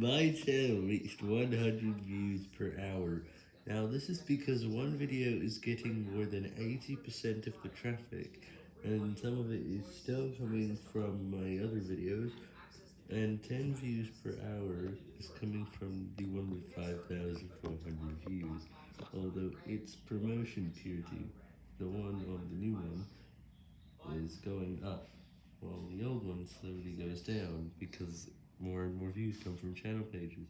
My channel reached 100 views per hour. Now this is because one video is getting more than 80% of the traffic, and some of it is still coming from my other videos, and 10 views per hour is coming from the one with 5,400 views, although its promotion purity, the one on the new one, is going up, while the old one slowly goes down, because more and more views come from channel pages.